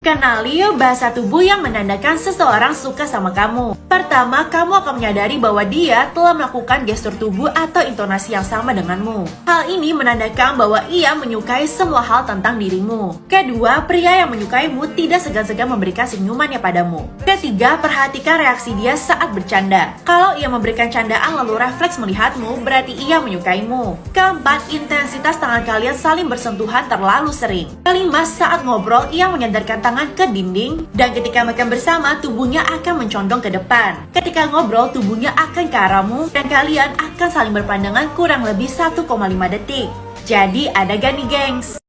Kenali bahasa tubuh yang menandakan seseorang suka sama kamu. Pertama, kamu akan menyadari bahwa dia telah melakukan gestur tubuh atau intonasi yang sama denganmu. Hal ini menandakan bahwa ia menyukai semua hal tentang dirimu. Kedua, pria yang menyukaimu tidak segan-segan memberikan senyumannya padamu. Ketiga, perhatikan reaksi dia saat bercanda. Kalau ia memberikan candaan lalu refleks melihatmu, berarti ia menyukaimu. Keempat, intensitas tangan kalian saling bersentuhan terlalu sering. Kelima, saat ngobrol, ia menyandarkan tangan ke dinding dan ketika makan bersama tubuhnya akan mencondong ke depan. Ketika ngobrol tubuhnya akan ke arahmu dan kalian akan saling berpandangan kurang lebih 1,5 detik. Jadi ada gak nih gengs?